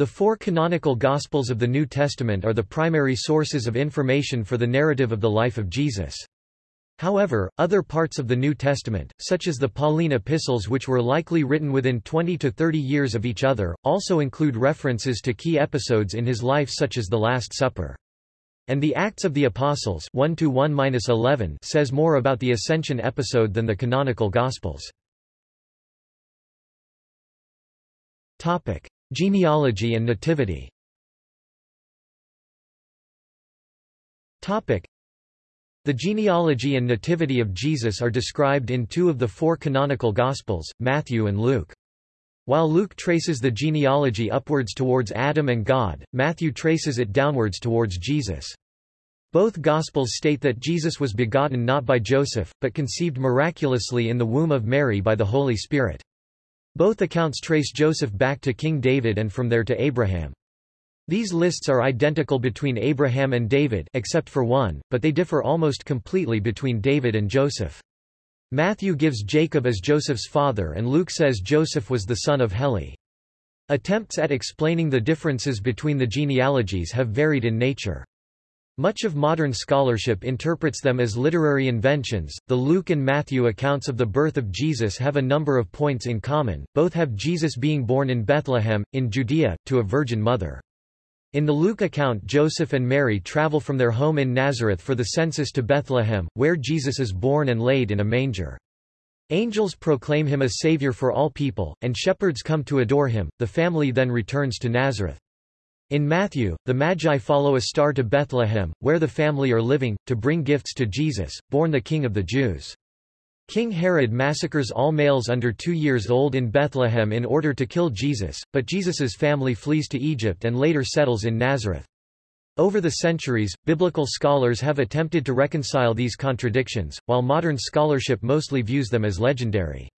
The four canonical Gospels of the New Testament are the primary sources of information for the narrative of the life of Jesus. However, other parts of the New Testament, such as the Pauline epistles which were likely written within 20 to 30 years of each other, also include references to key episodes in his life such as the Last Supper. And the Acts of the Apostles 1 -1 says more about the Ascension episode than the canonical Gospels. Genealogy and nativity Topic. The genealogy and nativity of Jesus are described in two of the four canonical Gospels, Matthew and Luke. While Luke traces the genealogy upwards towards Adam and God, Matthew traces it downwards towards Jesus. Both Gospels state that Jesus was begotten not by Joseph, but conceived miraculously in the womb of Mary by the Holy Spirit. Both accounts trace Joseph back to King David and from there to Abraham. These lists are identical between Abraham and David except for one, but they differ almost completely between David and Joseph. Matthew gives Jacob as Joseph's father and Luke says Joseph was the son of Heli. Attempts at explaining the differences between the genealogies have varied in nature. Much of modern scholarship interprets them as literary inventions. The Luke and Matthew accounts of the birth of Jesus have a number of points in common. Both have Jesus being born in Bethlehem, in Judea, to a virgin mother. In the Luke account Joseph and Mary travel from their home in Nazareth for the census to Bethlehem, where Jesus is born and laid in a manger. Angels proclaim him a savior for all people, and shepherds come to adore him. The family then returns to Nazareth. In Matthew, the Magi follow a star to Bethlehem, where the family are living, to bring gifts to Jesus, born the King of the Jews. King Herod massacres all males under two years old in Bethlehem in order to kill Jesus, but Jesus's family flees to Egypt and later settles in Nazareth. Over the centuries, biblical scholars have attempted to reconcile these contradictions, while modern scholarship mostly views them as legendary.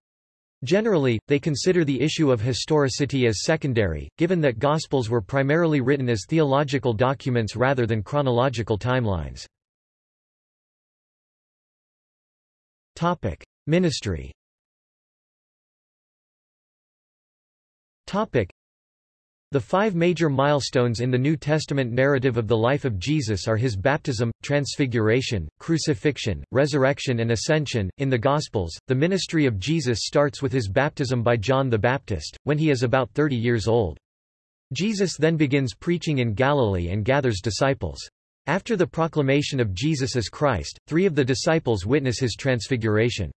Generally, they consider the issue of historicity as secondary, given that Gospels were primarily written as theological documents rather than chronological timelines. Ministry the five major milestones in the New Testament narrative of the life of Jesus are his baptism, transfiguration, crucifixion, resurrection and ascension. In the Gospels, the ministry of Jesus starts with his baptism by John the Baptist, when he is about 30 years old. Jesus then begins preaching in Galilee and gathers disciples. After the proclamation of Jesus as Christ, three of the disciples witness his transfiguration.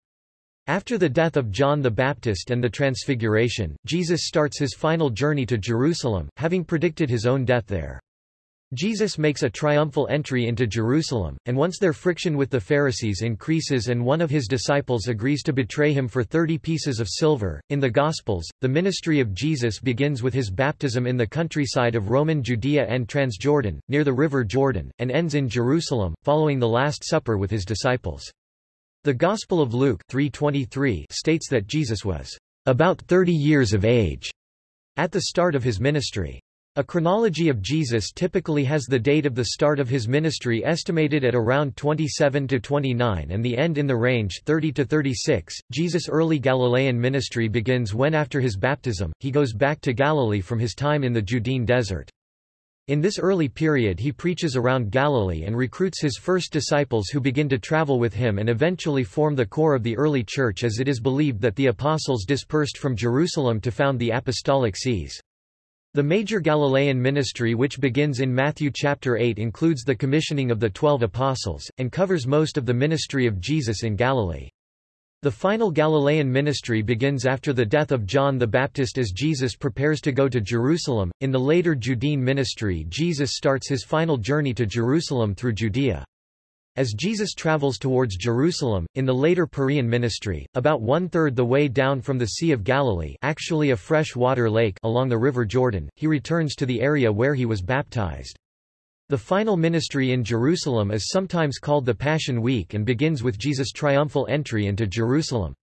After the death of John the Baptist and the Transfiguration, Jesus starts his final journey to Jerusalem, having predicted his own death there. Jesus makes a triumphal entry into Jerusalem, and once their friction with the Pharisees increases and one of his disciples agrees to betray him for thirty pieces of silver. In the Gospels, the ministry of Jesus begins with his baptism in the countryside of Roman Judea and Transjordan, near the river Jordan, and ends in Jerusalem, following the Last Supper with his disciples. The Gospel of Luke 3:23 states that Jesus was about 30 years of age at the start of his ministry. A chronology of Jesus typically has the date of the start of his ministry estimated at around 27 to 29 and the end in the range 30 to 36. Jesus' early Galilean ministry begins when after his baptism, he goes back to Galilee from his time in the Judean desert. In this early period he preaches around Galilee and recruits his first disciples who begin to travel with him and eventually form the core of the early church as it is believed that the apostles dispersed from Jerusalem to found the apostolic sees. The major Galilean ministry which begins in Matthew chapter 8 includes the commissioning of the twelve apostles, and covers most of the ministry of Jesus in Galilee. The final Galilean ministry begins after the death of John the Baptist as Jesus prepares to go to Jerusalem. In the later Judean ministry, Jesus starts his final journey to Jerusalem through Judea. As Jesus travels towards Jerusalem, in the later Perean ministry, about one-third the way down from the Sea of Galilee actually a fresh water lake along the River Jordan, he returns to the area where he was baptized. The final ministry in Jerusalem is sometimes called the Passion Week and begins with Jesus' triumphal entry into Jerusalem.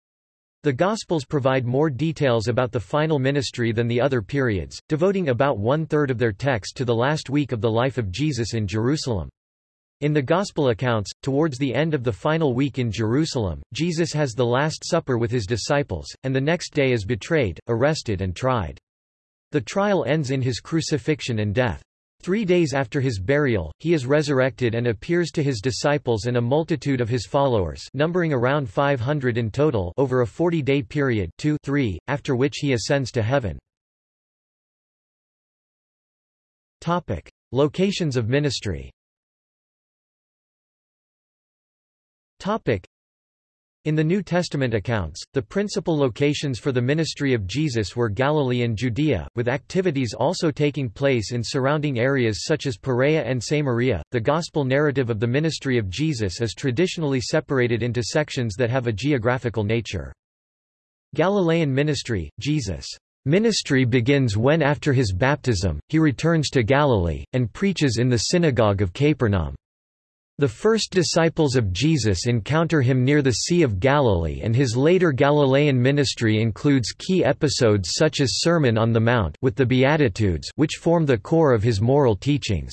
The Gospels provide more details about the final ministry than the other periods, devoting about one-third of their text to the last week of the life of Jesus in Jerusalem. In the Gospel accounts, towards the end of the final week in Jerusalem, Jesus has the Last Supper with his disciples, and the next day is betrayed, arrested and tried. The trial ends in his crucifixion and death. Three days after his burial, he is resurrected and appears to his disciples and a multitude of his followers numbering around 500 in total over a 40-day period 2 3, after which he ascends to heaven. Topic. Locations of ministry Topic. In the New Testament accounts, the principal locations for the ministry of Jesus were Galilee and Judea, with activities also taking place in surrounding areas such as Perea and Samaria. The gospel narrative of the ministry of Jesus is traditionally separated into sections that have a geographical nature. Galilean ministry, Jesus' ministry begins when after his baptism, he returns to Galilee, and preaches in the synagogue of Capernaum. The first disciples of Jesus encounter him near the Sea of Galilee and his later Galilean ministry includes key episodes such as Sermon on the Mount with the Beatitudes which form the core of his moral teachings.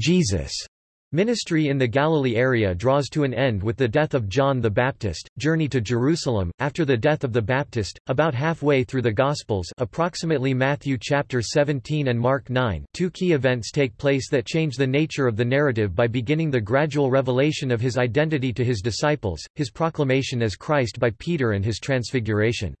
Jesus' Ministry in the Galilee area draws to an end with the death of John the Baptist. Journey to Jerusalem after the death of the Baptist, about halfway through the Gospels, approximately Matthew chapter 17 and Mark 9. Two key events take place that change the nature of the narrative by beginning the gradual revelation of his identity to his disciples, his proclamation as Christ by Peter and his transfiguration.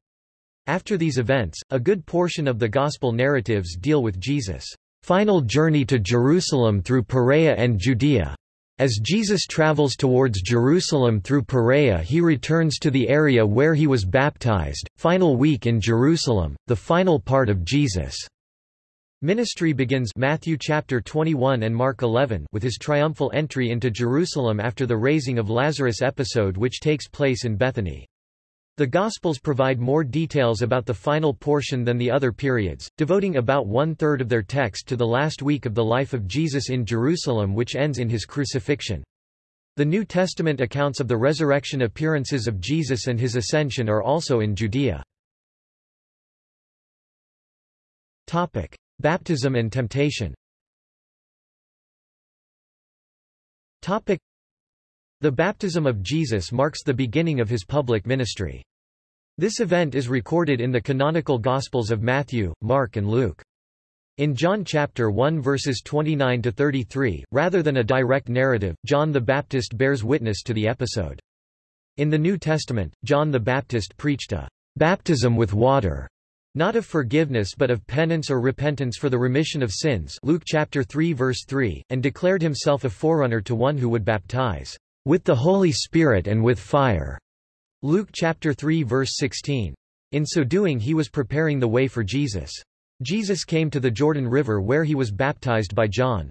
After these events, a good portion of the gospel narratives deal with Jesus' final journey to Jerusalem through Perea and Judea. As Jesus travels towards Jerusalem through Perea he returns to the area where he was baptized, final week in Jerusalem, the final part of Jesus' ministry begins Matthew chapter 21 and Mark 11 with his triumphal entry into Jerusalem after the raising of Lazarus episode which takes place in Bethany. The Gospels provide more details about the final portion than the other periods, devoting about one-third of their text to the last week of the life of Jesus in Jerusalem which ends in his crucifixion. The New Testament accounts of the resurrection appearances of Jesus and his ascension are also in Judea. Topic. Baptism and temptation Topic. The baptism of Jesus marks the beginning of his public ministry. This event is recorded in the canonical Gospels of Matthew, Mark and Luke. In John chapter 1 verses 29 to 33, rather than a direct narrative, John the Baptist bears witness to the episode. In the New Testament, John the Baptist preached a baptism with water, not of forgiveness but of penance or repentance for the remission of sins Luke chapter 3 verse 3, and declared himself a forerunner to one who would baptize with the Holy Spirit and with fire. Luke chapter 3 verse 16. In so doing he was preparing the way for Jesus. Jesus came to the Jordan River where he was baptized by John.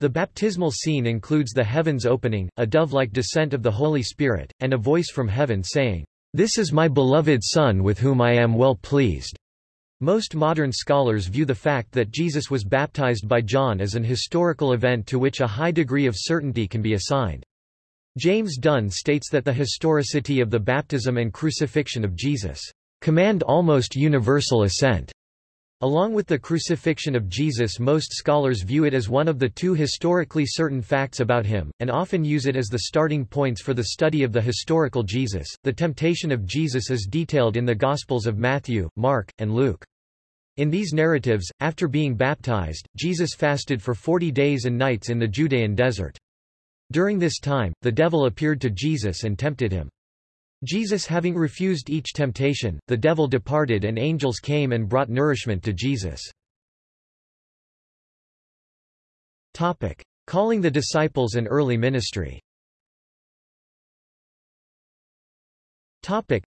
The baptismal scene includes the heavens opening, a dove-like descent of the Holy Spirit, and a voice from heaven saying, This is my beloved Son with whom I am well pleased. Most modern scholars view the fact that Jesus was baptized by John as an historical event to which a high degree of certainty can be assigned. James Dunn states that the historicity of the baptism and crucifixion of Jesus command almost universal assent. Along with the crucifixion of Jesus most scholars view it as one of the two historically certain facts about him, and often use it as the starting points for the study of the historical Jesus. The temptation of Jesus is detailed in the Gospels of Matthew, Mark, and Luke. In these narratives, after being baptized, Jesus fasted for forty days and nights in the Judean desert. During this time, the devil appeared to Jesus and tempted him. Jesus having refused each temptation, the devil departed and angels came and brought nourishment to Jesus. Topic. Calling the disciples and early ministry Topic.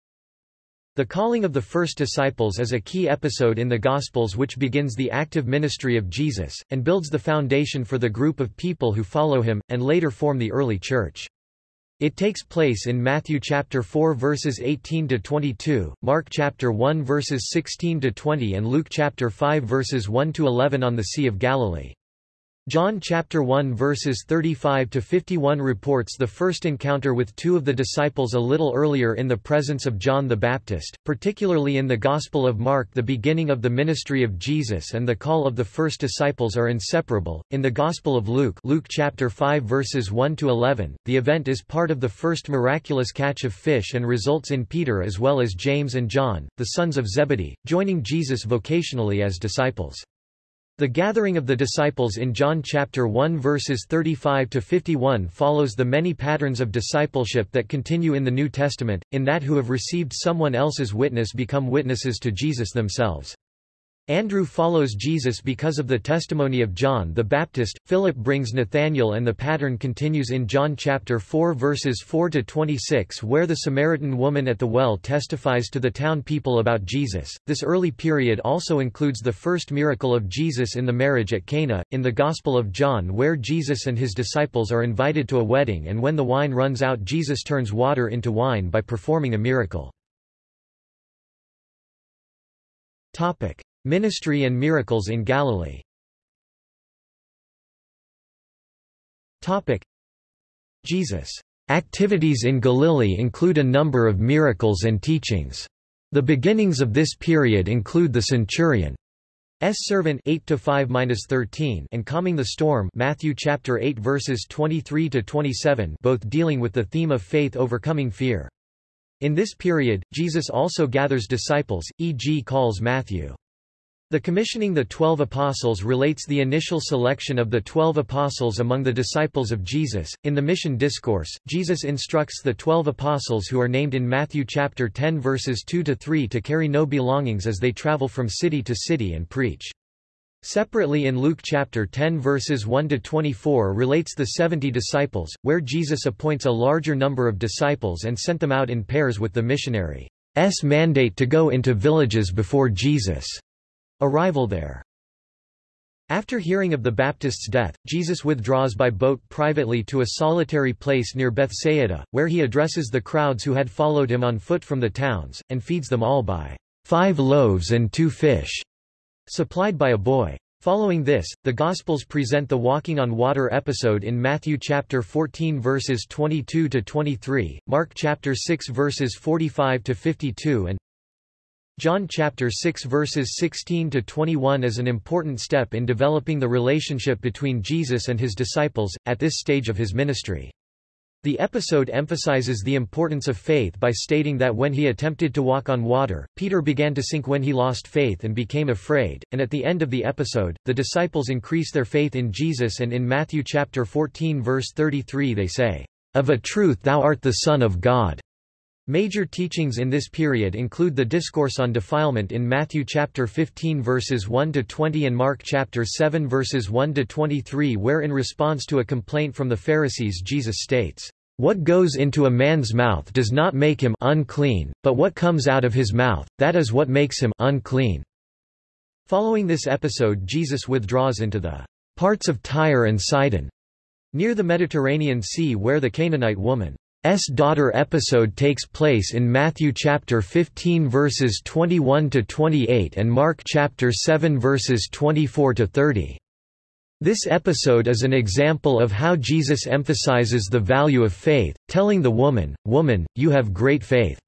The calling of the first disciples is a key episode in the Gospels which begins the active ministry of Jesus, and builds the foundation for the group of people who follow him, and later form the early church. It takes place in Matthew chapter 4 verses 18 to 22, Mark chapter 1 verses 16 to 20 and Luke chapter 5 verses 1 to 11 on the Sea of Galilee. John chapter 1 verses 35 to 51 reports the first encounter with two of the disciples a little earlier in the presence of John the Baptist, particularly in the Gospel of Mark the beginning of the ministry of Jesus and the call of the first disciples are inseparable. In the Gospel of Luke, Luke chapter 5 verses 1 to 11, the event is part of the first miraculous catch of fish and results in Peter as well as James and John, the sons of Zebedee, joining Jesus vocationally as disciples. The gathering of the disciples in John chapter 1 verses 35 to 51 follows the many patterns of discipleship that continue in the New Testament, in that who have received someone else's witness become witnesses to Jesus themselves. Andrew follows Jesus because of the testimony of John the Baptist, Philip brings Nathanael and the pattern continues in John chapter 4 verses 4 to 26 where the Samaritan woman at the well testifies to the town people about Jesus. This early period also includes the first miracle of Jesus in the marriage at Cana, in the Gospel of John where Jesus and his disciples are invited to a wedding and when the wine runs out Jesus turns water into wine by performing a miracle. Topic. Ministry and miracles in Galilee. Jesus' activities in Galilee include a number of miracles and teachings. The beginnings of this period include the centurion S servant 8 to 5-13 and calming the storm Matthew chapter 8 verses 23 to 27 both dealing with the theme of faith overcoming fear. In this period, Jesus also gathers disciples, e.g. calls Matthew the commissioning the Twelve Apostles relates the initial selection of the Twelve Apostles among the disciples of Jesus. In the Mission Discourse, Jesus instructs the Twelve Apostles who are named in Matthew chapter 10 verses 2 to 3 to carry no belongings as they travel from city to city and preach. Separately in Luke chapter 10 verses 1 to 24 relates the 70 disciples, where Jesus appoints a larger number of disciples and sent them out in pairs with the missionary's mandate to go into villages before Jesus' Arrival there after hearing of the Baptist's death, Jesus withdraws by boat privately to a solitary place near Bethsaida, where he addresses the crowds who had followed him on foot from the towns, and feeds them all by five loaves and two fish, supplied by a boy. Following this, the Gospels present the walking on water episode in Matthew chapter 14 verses 22 to 23, Mark chapter 6 verses 45 to 52 and John chapter 6 verses 16 to 21 is an important step in developing the relationship between Jesus and his disciples at this stage of his ministry. The episode emphasizes the importance of faith by stating that when he attempted to walk on water, Peter began to sink when he lost faith and became afraid, and at the end of the episode, the disciples increase their faith in Jesus and in Matthew chapter 14 verse 33 they say, Of a truth thou art the Son of God. Major teachings in this period include the discourse on defilement in Matthew chapter 15 verses 1 to 20 and Mark chapter 7 verses 1 to 23 where in response to a complaint from the Pharisees Jesus states, "What goes into a man's mouth does not make him unclean, but what comes out of his mouth, that is what makes him unclean." Following this episode Jesus withdraws into the parts of Tyre and Sidon, near the Mediterranean Sea where the Canaanite woman S daughter episode takes place in Matthew chapter 15 verses 21 to 28 and Mark chapter 7 verses 24 to 30. This episode is an example of how Jesus emphasizes the value of faith, telling the woman, "Woman, you have great faith."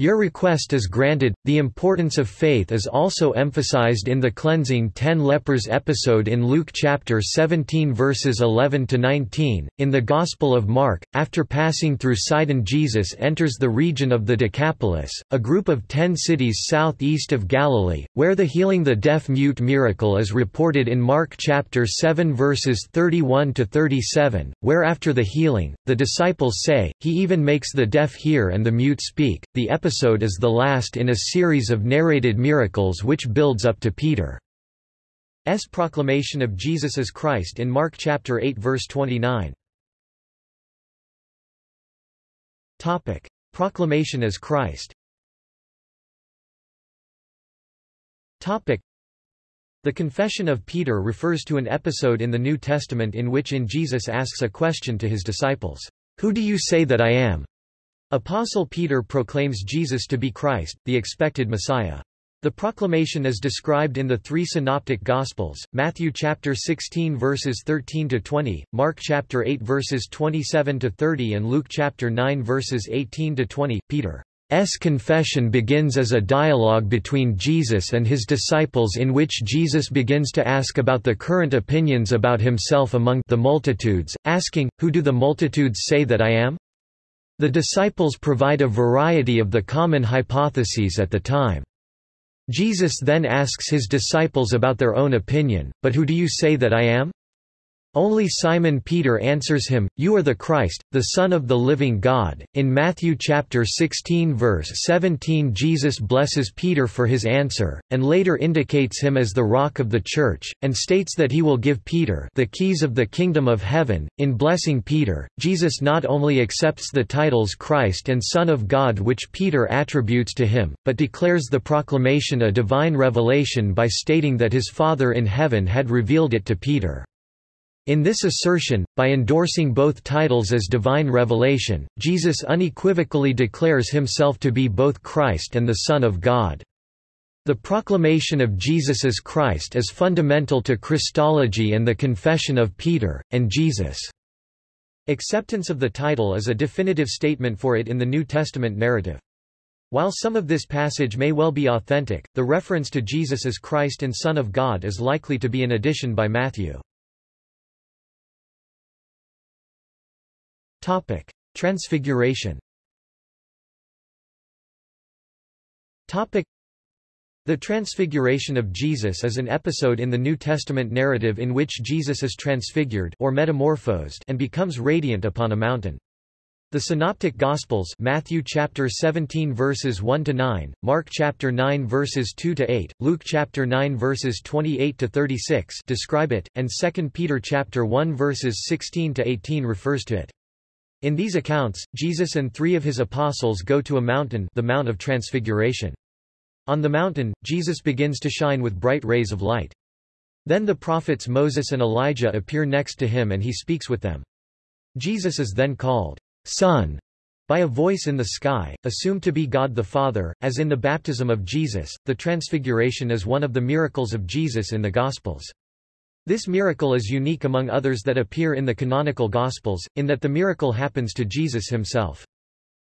Your request is granted. The importance of faith is also emphasized in the cleansing ten lepers episode in Luke chapter 17 verses 11 to 19. In the Gospel of Mark, after passing through Sidon, Jesus enters the region of the Decapolis, a group of ten cities southeast of Galilee, where the healing the deaf mute miracle is reported in Mark chapter 7 verses 31 to 37, where after the healing, the disciples say, He even makes the deaf hear and the mute speak. The episode episode is the last in a series of narrated miracles which builds up to Peter's proclamation of Jesus as Christ in Mark chapter 8 verse 29. Topic: Proclamation as Christ. Topic: The confession of Peter refers to an episode in the New Testament in which in Jesus asks a question to his disciples, "Who do you say that I am?" Apostle Peter proclaims Jesus to be Christ, the expected Messiah. The proclamation is described in the three synoptic gospels, Matthew chapter 16 verses 13 to 20, Mark chapter 8 verses 27 to 30 and Luke chapter 9 verses 18 to 20. Peter's confession begins as a dialogue between Jesus and his disciples in which Jesus begins to ask about the current opinions about himself among the multitudes, asking, Who do the multitudes say that I am? The disciples provide a variety of the common hypotheses at the time. Jesus then asks his disciples about their own opinion, but who do you say that I am? Only Simon Peter answers him, You are the Christ, the Son of the living God. In Matthew chapter 16 verse 17 Jesus blesses Peter for his answer, and later indicates him as the rock of the church, and states that he will give Peter the keys of the kingdom of heaven. In blessing Peter, Jesus not only accepts the titles Christ and Son of God which Peter attributes to him, but declares the proclamation a divine revelation by stating that his Father in heaven had revealed it to Peter. In this assertion, by endorsing both titles as divine revelation, Jesus unequivocally declares himself to be both Christ and the Son of God. The proclamation of Jesus as Christ is fundamental to Christology and the confession of Peter, and Jesus' acceptance of the title is a definitive statement for it in the New Testament narrative. While some of this passage may well be authentic, the reference to Jesus as Christ and Son of God is likely to be an addition by Matthew. Topic: Transfiguration. Topic: The Transfiguration of Jesus is an episode in the New Testament narrative in which Jesus is transfigured or metamorphosed and becomes radiant upon a mountain. The Synoptic Gospels Matthew chapter 17 verses 1 to 9, Mark chapter 9 verses 2 to 8, Luke chapter 9 verses 28 to 36 describe it, and 2 Peter chapter 1 verses 16 to 18 refers to it. In these accounts, Jesus and three of his apostles go to a mountain the Mount of Transfiguration. On the mountain, Jesus begins to shine with bright rays of light. Then the prophets Moses and Elijah appear next to him and he speaks with them. Jesus is then called, Son, by a voice in the sky, assumed to be God the Father, as in the baptism of Jesus, the Transfiguration is one of the miracles of Jesus in the Gospels. This miracle is unique among others that appear in the canonical Gospels, in that the miracle happens to Jesus himself.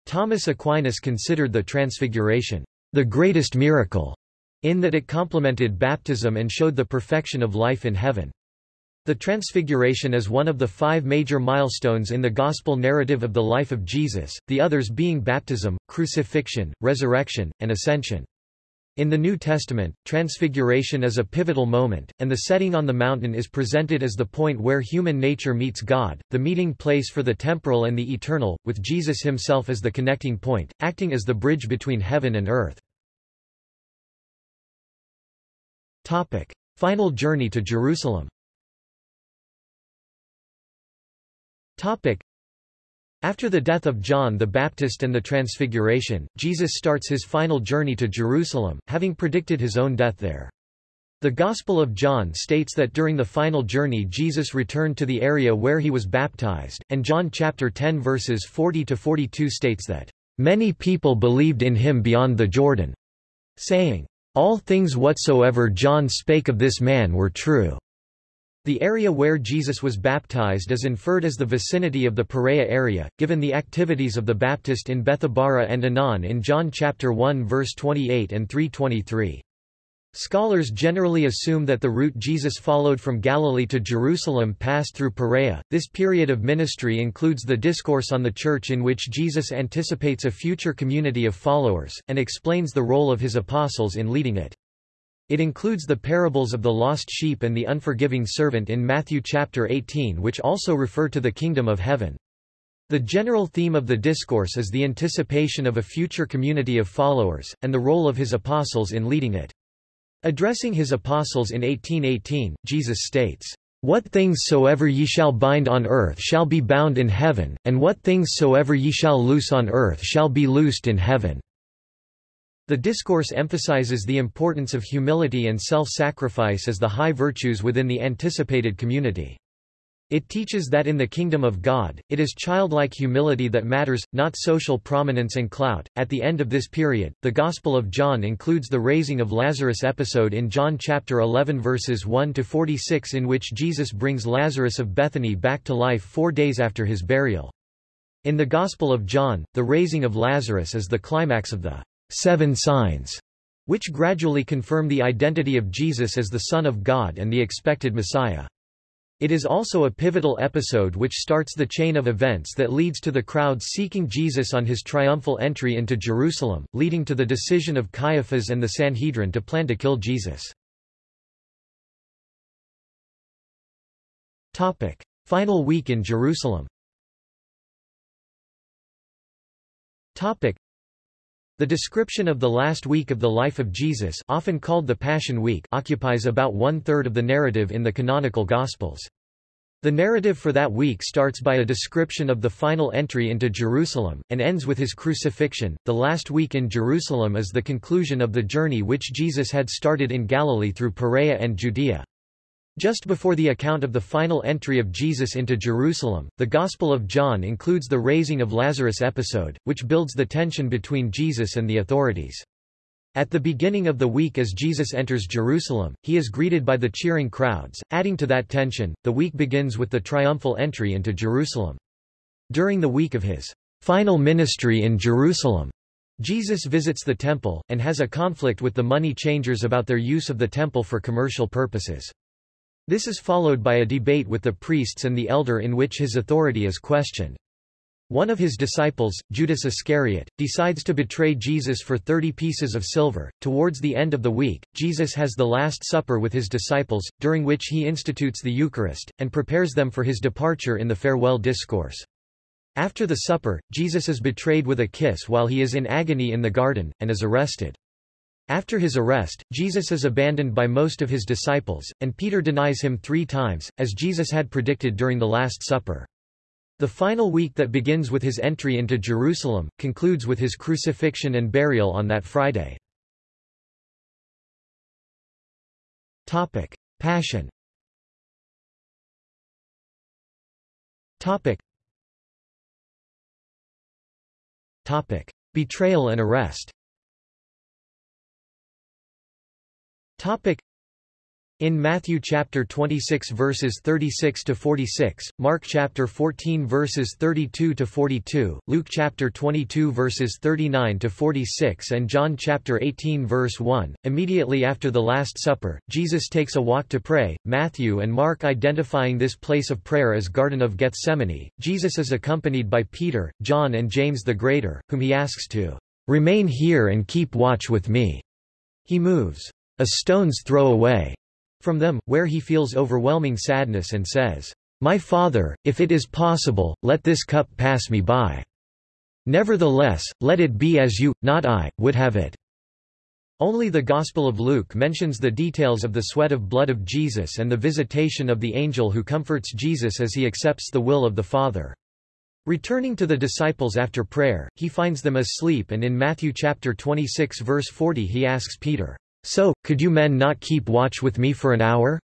Thomas Aquinas considered the Transfiguration the greatest miracle, in that it complemented baptism and showed the perfection of life in heaven. The Transfiguration is one of the five major milestones in the Gospel narrative of the life of Jesus, the others being baptism, crucifixion, resurrection, and ascension. In the New Testament, Transfiguration is a pivotal moment, and the setting on the mountain is presented as the point where human nature meets God, the meeting place for the temporal and the eternal, with Jesus himself as the connecting point, acting as the bridge between heaven and earth. Topic. Final journey to Jerusalem Topic. After the death of John the Baptist and the Transfiguration, Jesus starts his final journey to Jerusalem, having predicted his own death there. The Gospel of John states that during the final journey Jesus returned to the area where he was baptized, and John chapter 10 verses 40 to 42 states that many people believed in him beyond the Jordan, saying, All things whatsoever John spake of this man were true. The area where Jesus was baptized is inferred as the vicinity of the Perea area, given the activities of the Baptist in Bethabara and Aenon in John chapter 1 verse 28 and 323. Scholars generally assume that the route Jesus followed from Galilee to Jerusalem passed through Perea. This period of ministry includes the discourse on the church in which Jesus anticipates a future community of followers, and explains the role of his apostles in leading it. It includes the parables of the lost sheep and the unforgiving servant in Matthew chapter 18 which also refer to the kingdom of heaven. The general theme of the discourse is the anticipation of a future community of followers, and the role of his apostles in leading it. Addressing his apostles in 1818, Jesus states, What things soever ye shall bind on earth shall be bound in heaven, and what things soever ye shall loose on earth shall be loosed in heaven. The discourse emphasizes the importance of humility and self-sacrifice as the high virtues within the anticipated community. It teaches that in the kingdom of God, it is childlike humility that matters, not social prominence and clout. At the end of this period, the Gospel of John includes the raising of Lazarus episode in John chapter 11 verses 1 to 46 in which Jesus brings Lazarus of Bethany back to life 4 days after his burial. In the Gospel of John, the raising of Lazarus is the climax of the seven signs, which gradually confirm the identity of Jesus as the Son of God and the expected Messiah. It is also a pivotal episode which starts the chain of events that leads to the crowd seeking Jesus on his triumphal entry into Jerusalem, leading to the decision of Caiaphas and the Sanhedrin to plan to kill Jesus. Topic. Final week in Jerusalem the description of the last week of the life of Jesus often called the Passion Week occupies about one-third of the narrative in the canonical Gospels. The narrative for that week starts by a description of the final entry into Jerusalem, and ends with his crucifixion. The last week in Jerusalem is the conclusion of the journey which Jesus had started in Galilee through Perea and Judea. Just before the account of the final entry of Jesus into Jerusalem, the Gospel of John includes the raising of Lazarus episode, which builds the tension between Jesus and the authorities. At the beginning of the week as Jesus enters Jerusalem, he is greeted by the cheering crowds. Adding to that tension, the week begins with the triumphal entry into Jerusalem. During the week of his final ministry in Jerusalem, Jesus visits the temple, and has a conflict with the money changers about their use of the temple for commercial purposes. This is followed by a debate with the priests and the elder in which his authority is questioned. One of his disciples, Judas Iscariot, decides to betray Jesus for 30 pieces of silver. Towards the end of the week, Jesus has the Last Supper with his disciples, during which he institutes the Eucharist, and prepares them for his departure in the farewell discourse. After the supper, Jesus is betrayed with a kiss while he is in agony in the garden, and is arrested. After his arrest, Jesus is abandoned by most of his disciples, and Peter denies him three times, as Jesus had predicted during the Last Supper. The final week that begins with his entry into Jerusalem, concludes with his crucifixion and burial on that Friday. Passion. Betrayal and arrest Topic in Matthew chapter 26 verses 36 to 46, Mark chapter 14 verses 32 to 42, Luke chapter 22 verses 39 to 46 and John chapter 18 verse 1, immediately after the last supper, Jesus takes a walk to pray. Matthew and Mark identifying this place of prayer as Garden of Gethsemane. Jesus is accompanied by Peter, John and James the Greater, whom he asks to remain here and keep watch with me. He moves a stone's throw away from them, where he feels overwhelming sadness and says, My Father, if it is possible, let this cup pass me by. Nevertheless, let it be as you, not I, would have it. Only the Gospel of Luke mentions the details of the sweat of blood of Jesus and the visitation of the angel who comforts Jesus as he accepts the will of the Father. Returning to the disciples after prayer, he finds them asleep and in Matthew chapter 26 verse 40 he asks Peter, so, could you men not keep watch with me for an hour?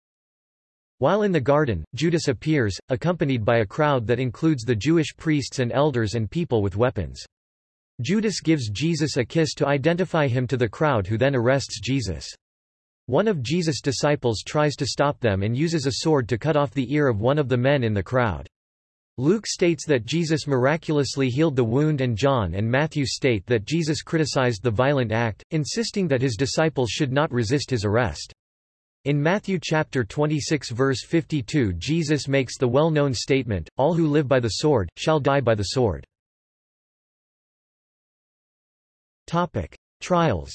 While in the garden, Judas appears, accompanied by a crowd that includes the Jewish priests and elders and people with weapons. Judas gives Jesus a kiss to identify him to the crowd who then arrests Jesus. One of Jesus' disciples tries to stop them and uses a sword to cut off the ear of one of the men in the crowd. Luke states that Jesus miraculously healed the wound and John and Matthew state that Jesus criticized the violent act, insisting that his disciples should not resist his arrest. In Matthew chapter 26 verse 52 Jesus makes the well-known statement, All who live by the sword, shall die by the sword. Topic. Trials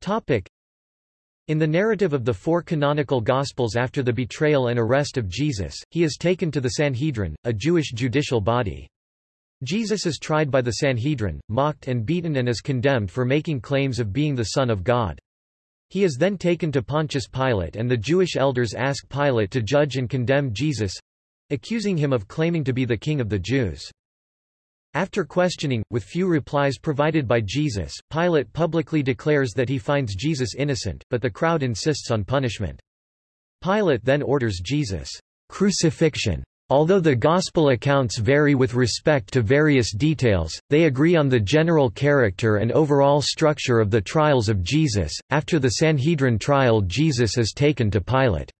Topic. In the narrative of the four canonical Gospels after the betrayal and arrest of Jesus, he is taken to the Sanhedrin, a Jewish judicial body. Jesus is tried by the Sanhedrin, mocked and beaten and is condemned for making claims of being the Son of God. He is then taken to Pontius Pilate and the Jewish elders ask Pilate to judge and condemn Jesus—accusing him of claiming to be the King of the Jews. After questioning, with few replies provided by Jesus, Pilate publicly declares that he finds Jesus innocent, but the crowd insists on punishment. Pilate then orders Jesus' crucifixion. Although the Gospel accounts vary with respect to various details, they agree on the general character and overall structure of the trials of Jesus. After the Sanhedrin trial, Jesus is taken to Pilate's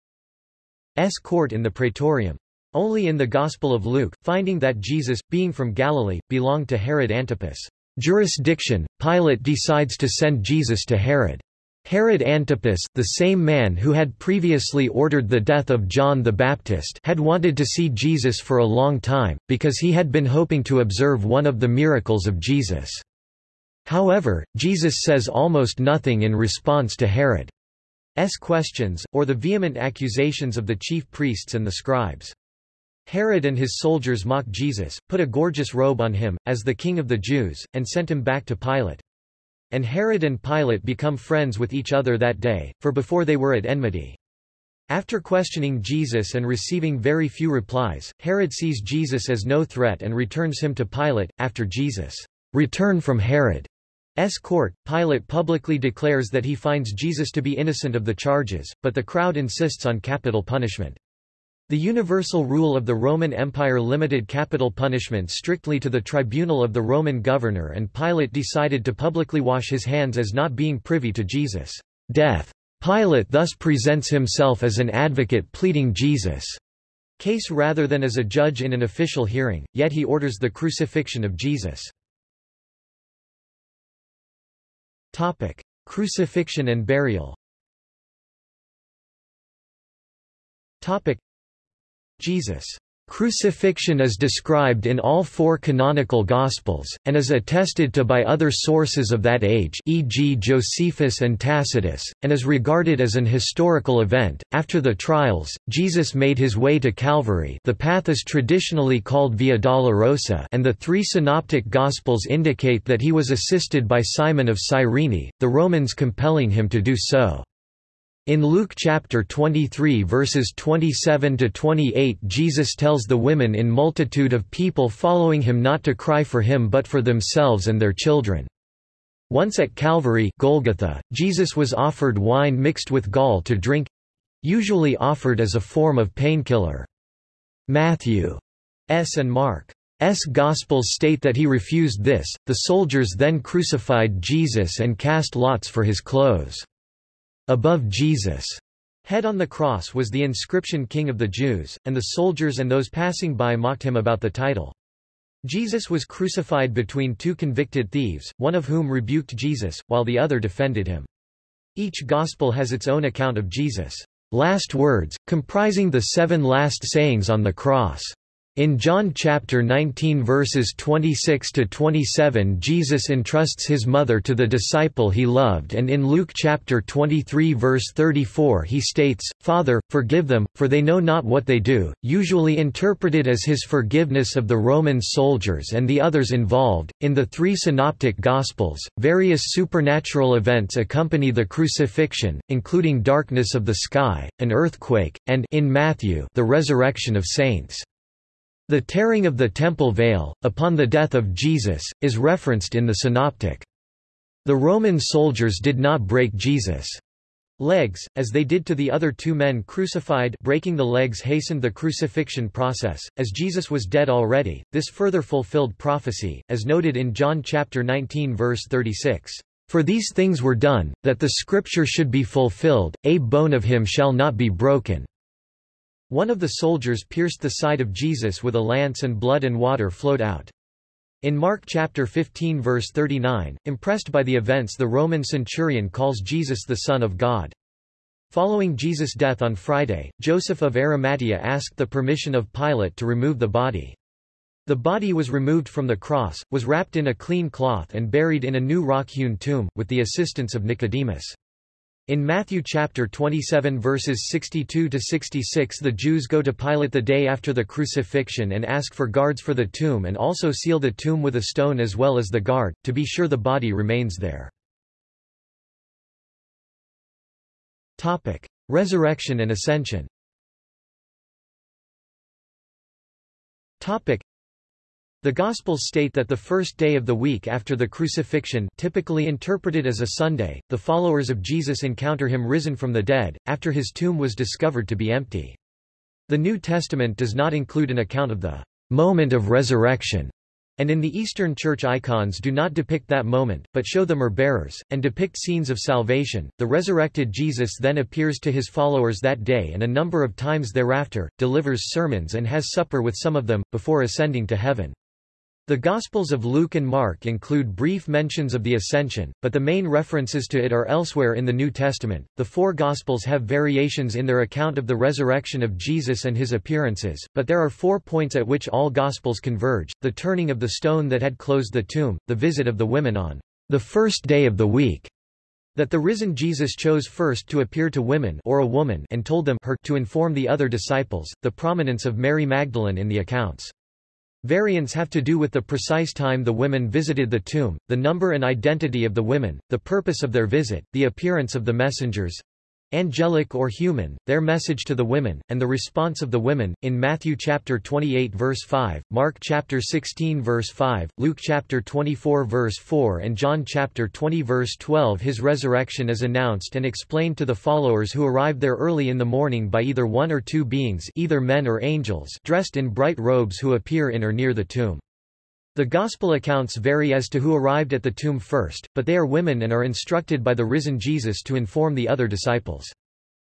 court in the Praetorium. Only in the Gospel of Luke, finding that Jesus, being from Galilee, belonged to Herod Antipas' jurisdiction, Pilate decides to send Jesus to Herod. Herod Antipas, the same man who had previously ordered the death of John the Baptist had wanted to see Jesus for a long time, because he had been hoping to observe one of the miracles of Jesus. However, Jesus says almost nothing in response to Herod's questions, or the vehement accusations of the chief priests and the scribes. Herod and his soldiers mock Jesus, put a gorgeous robe on him, as the king of the Jews, and sent him back to Pilate. And Herod and Pilate become friends with each other that day, for before they were at enmity. After questioning Jesus and receiving very few replies, Herod sees Jesus as no threat and returns him to Pilate. After Jesus' return from Herod's court, Pilate publicly declares that he finds Jesus to be innocent of the charges, but the crowd insists on capital punishment. The universal rule of the Roman Empire limited capital punishment strictly to the tribunal of the Roman governor and Pilate decided to publicly wash his hands as not being privy to Jesus' death. Pilate thus presents himself as an advocate pleading Jesus' case rather than as a judge in an official hearing, yet he orders the crucifixion of Jesus. Crucifixion and burial Jesus' crucifixion is described in all four canonical Gospels, and is attested to by other sources of that age e.g. Josephus and Tacitus, and is regarded as an historical event. After the trials, Jesus made his way to Calvary the path is traditionally called Via Dolorosa and the three synoptic Gospels indicate that he was assisted by Simon of Cyrene, the Romans compelling him to do so. In Luke chapter 23 verses 27 to 28 Jesus tells the women in multitude of people following him not to cry for him but for themselves and their children. Once at Calvary Golgotha, Jesus was offered wine mixed with gall to drink usually offered as a form of painkiller. Matthew S and Mark S. Gospels state that he refused this. The soldiers then crucified Jesus and cast lots for his clothes. Above Jesus' head on the cross was the inscription King of the Jews, and the soldiers and those passing by mocked him about the title. Jesus was crucified between two convicted thieves, one of whom rebuked Jesus, while the other defended him. Each gospel has its own account of Jesus' last words, comprising the seven last sayings on the cross. In John chapter 19 verses 26 to 27 Jesus entrusts his mother to the disciple he loved and in Luke chapter 23 verse 34 he states, Father, forgive them, for they know not what they do, usually interpreted as his forgiveness of the Roman soldiers and the others involved. In the three synoptic gospels, various supernatural events accompany the crucifixion, including darkness of the sky, an earthquake, and in Matthew, the resurrection of saints. The tearing of the temple veil, upon the death of Jesus, is referenced in the Synoptic. The Roman soldiers did not break Jesus' legs, as they did to the other two men crucified breaking the legs hastened the crucifixion process, as Jesus was dead already, this further fulfilled prophecy, as noted in John chapter 19 verse 36. For these things were done, that the scripture should be fulfilled, a bone of him shall not be broken. One of the soldiers pierced the side of Jesus with a lance and blood and water flowed out. In Mark chapter 15 verse 39, impressed by the events the Roman centurion calls Jesus the Son of God. Following Jesus' death on Friday, Joseph of Arimathea asked the permission of Pilate to remove the body. The body was removed from the cross, was wrapped in a clean cloth and buried in a new rock-hewn tomb, with the assistance of Nicodemus. In Matthew chapter 27 verses 62 to 66 the Jews go to Pilate the day after the crucifixion and ask for guards for the tomb and also seal the tomb with a stone as well as the guard, to be sure the body remains there. Topic: Resurrection and Ascension. Topic: The Gospels state that the first day of the week after the crucifixion typically interpreted as a Sunday, the followers of Jesus encounter him risen from the dead, after his tomb was discovered to be empty. The New Testament does not include an account of the moment of resurrection, and in the Eastern Church icons do not depict that moment, but show the myrrh-bearers, and depict scenes of salvation. The resurrected Jesus then appears to his followers that day and a number of times thereafter, delivers sermons and has supper with some of them, before ascending to heaven. The Gospels of Luke and Mark include brief mentions of the Ascension, but the main references to it are elsewhere in the New Testament. The four Gospels have variations in their account of the resurrection of Jesus and his appearances, but there are four points at which all Gospels converge the turning of the stone that had closed the tomb, the visit of the women on the first day of the week, that the risen Jesus chose first to appear to women or a woman and told them her to inform the other disciples, the prominence of Mary Magdalene in the accounts. Variants have to do with the precise time the women visited the tomb, the number and identity of the women, the purpose of their visit, the appearance of the messengers, angelic or human, their message to the women, and the response of the women, in Matthew chapter 28 verse 5, Mark chapter 16 verse 5, Luke chapter 24 verse 4 and John chapter 20 verse 12 His resurrection is announced and explained to the followers who arrived there early in the morning by either one or two beings either men or angels dressed in bright robes who appear in or near the tomb. The Gospel accounts vary as to who arrived at the tomb first, but they are women and are instructed by the risen Jesus to inform the other disciples.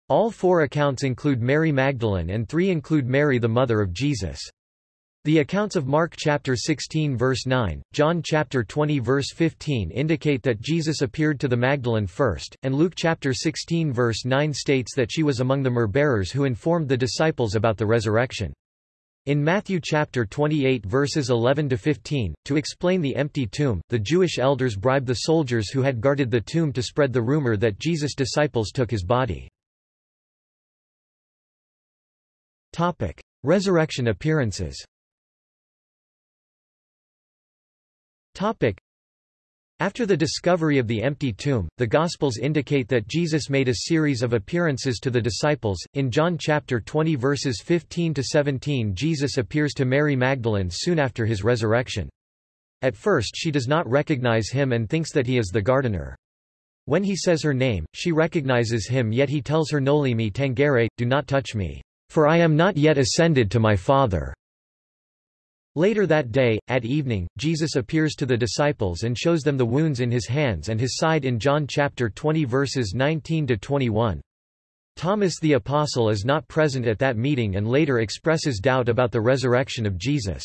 All four accounts include Mary Magdalene and three include Mary the mother of Jesus. The accounts of Mark chapter 16 verse 9, John chapter 20 verse 15 indicate that Jesus appeared to the Magdalene first, and Luke chapter 16 verse 9 states that she was among the myrrh-bearers who informed the disciples about the resurrection. In Matthew chapter 28 verses 11 to 15, to explain the empty tomb, the Jewish elders bribed the soldiers who had guarded the tomb to spread the rumor that Jesus' disciples took his body. Topic: Resurrection appearances. Topic: after the discovery of the empty tomb, the Gospels indicate that Jesus made a series of appearances to the disciples. In John chapter 20 verses 15 to 17, Jesus appears to Mary Magdalene soon after his resurrection. At first she does not recognize him and thinks that he is the gardener. When he says her name, she recognizes him yet he tells her Noli me tangere, do not touch me, for I am not yet ascended to my Father. Later that day, at evening, Jesus appears to the disciples and shows them the wounds in his hands and his side in John chapter 20 verses 19 to 21. Thomas the apostle is not present at that meeting and later expresses doubt about the resurrection of Jesus.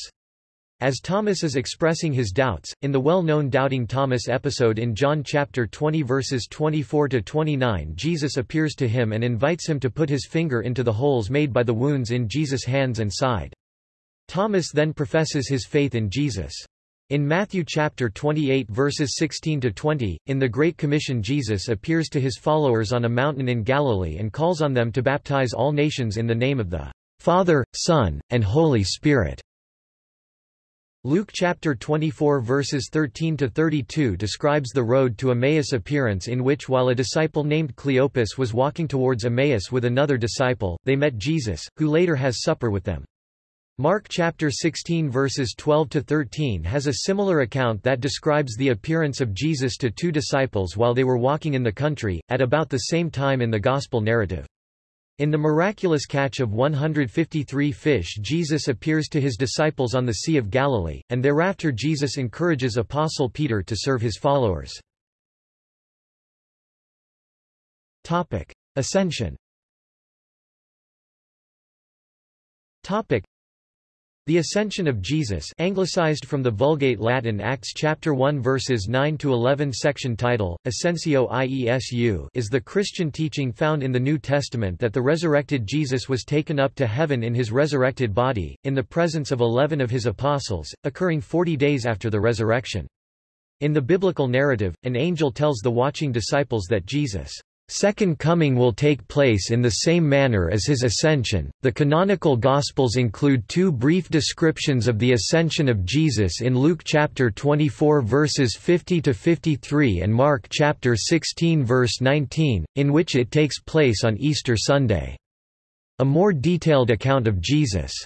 As Thomas is expressing his doubts, in the well-known Doubting Thomas episode in John chapter 20 verses 24 to 29 Jesus appears to him and invites him to put his finger into the holes made by the wounds in Jesus' hands and side. Thomas then professes his faith in Jesus. In Matthew chapter 28 verses 16 to 20, in the Great Commission Jesus appears to his followers on a mountain in Galilee and calls on them to baptize all nations in the name of the Father, Son, and Holy Spirit. Luke chapter 24 verses 13 to 32 describes the road to Emmaus appearance in which while a disciple named Cleopas was walking towards Emmaus with another disciple, they met Jesus, who later has supper with them. Mark chapter 16 verses 12 to 13 has a similar account that describes the appearance of Jesus to two disciples while they were walking in the country, at about the same time in the gospel narrative. In the miraculous catch of 153 fish Jesus appears to his disciples on the Sea of Galilee, and thereafter Jesus encourages Apostle Peter to serve his followers. Topic. Ascension the Ascension of Jesus anglicized from the Vulgate Latin Acts chapter 1 verses 9 to 11 section title Ascensio Iesu is the Christian teaching found in the New Testament that the resurrected Jesus was taken up to heaven in his resurrected body in the presence of 11 of his apostles occurring 40 days after the resurrection. In the biblical narrative an angel tells the watching disciples that Jesus Second coming will take place in the same manner as his ascension. The canonical Gospels include two brief descriptions of the ascension of Jesus in Luke chapter 24 verses 50 to 53 and Mark chapter 16 verse 19, in which it takes place on Easter Sunday. A more detailed account of Jesus'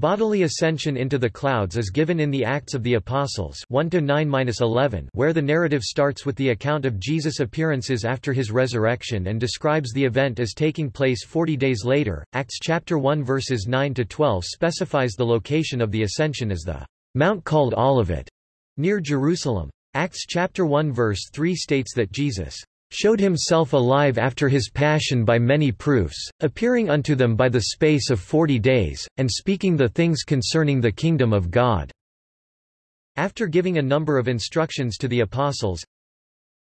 Bodily ascension into the clouds is given in the Acts of the Apostles 1 9 where the narrative starts with the account of Jesus' appearances after his resurrection and describes the event as taking place 40 days later. Acts chapter 1 verses 9 to 12 specifies the location of the ascension as the mount called Olivet near Jerusalem. Acts chapter 1 verse 3 states that Jesus showed himself alive after his passion by many proofs, appearing unto them by the space of forty days, and speaking the things concerning the kingdom of God." After giving a number of instructions to the apostles,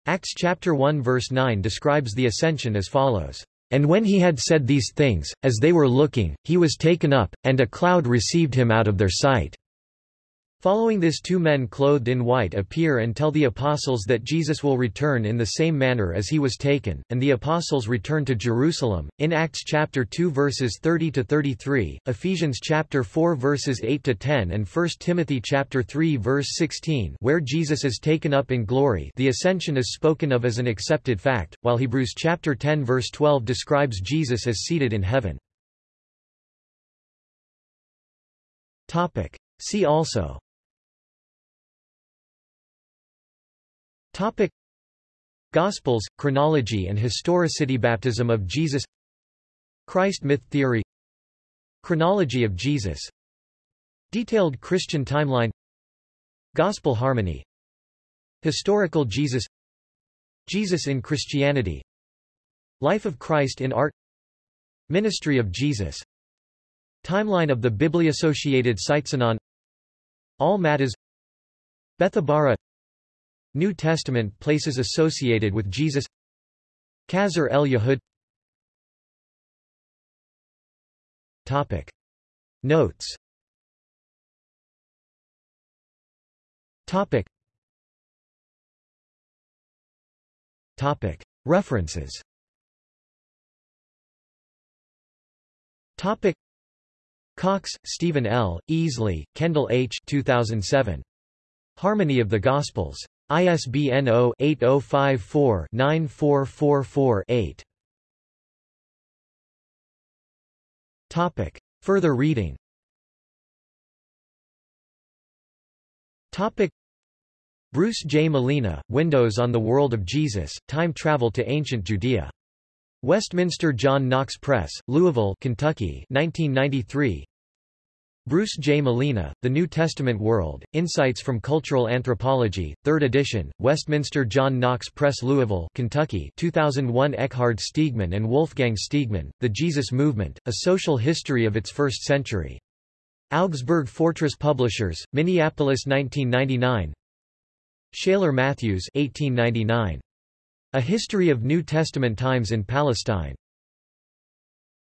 Acts chapter 1 verse 9 describes the ascension as follows. And when he had said these things, as they were looking, he was taken up, and a cloud received him out of their sight. Following this two men clothed in white appear and tell the apostles that Jesus will return in the same manner as he was taken, and the apostles return to Jerusalem. In Acts chapter 2 verses 30 to 33, Ephesians chapter 4 verses 8 to 10 and 1 Timothy chapter 3 verse 16, where Jesus is taken up in glory, the ascension is spoken of as an accepted fact, while Hebrews chapter 10 verse 12 describes Jesus as seated in heaven. Topic: See also Topic. Gospels, chronology and historicity Baptism of Jesus. Christ myth theory. Chronology of Jesus. Detailed Christian timeline. Gospel harmony. Historical Jesus. Jesus in Christianity. Life of Christ in art. Ministry of Jesus. Timeline of the Bibli-associated Sitesanon Al-Maghtas. Bethabara New Testament places associated with Jesus Qasr el Yahud Topic Notes Topic Topic References Topic Cox, Stephen L., Easley, Kendall H. 2007. Harmony of the Gospels. ISBN 0-8054-9444-8. Topic. Further reading Topic. Bruce J. Malina, Windows on the World of Jesus, Time Travel to Ancient Judea. Westminster John Knox Press, Louisville, Kentucky 1993. Bruce J. Malina, The New Testament World, Insights from Cultural Anthropology, 3rd edition, Westminster John Knox Press Louisville, Kentucky 2001 Ekkehard Stegemann and Wolfgang Stegemann, The Jesus Movement, A Social History of its First Century. Augsburg Fortress Publishers, Minneapolis 1999 Shailer Mathews 1899. A History of New Testament Times in Palestine.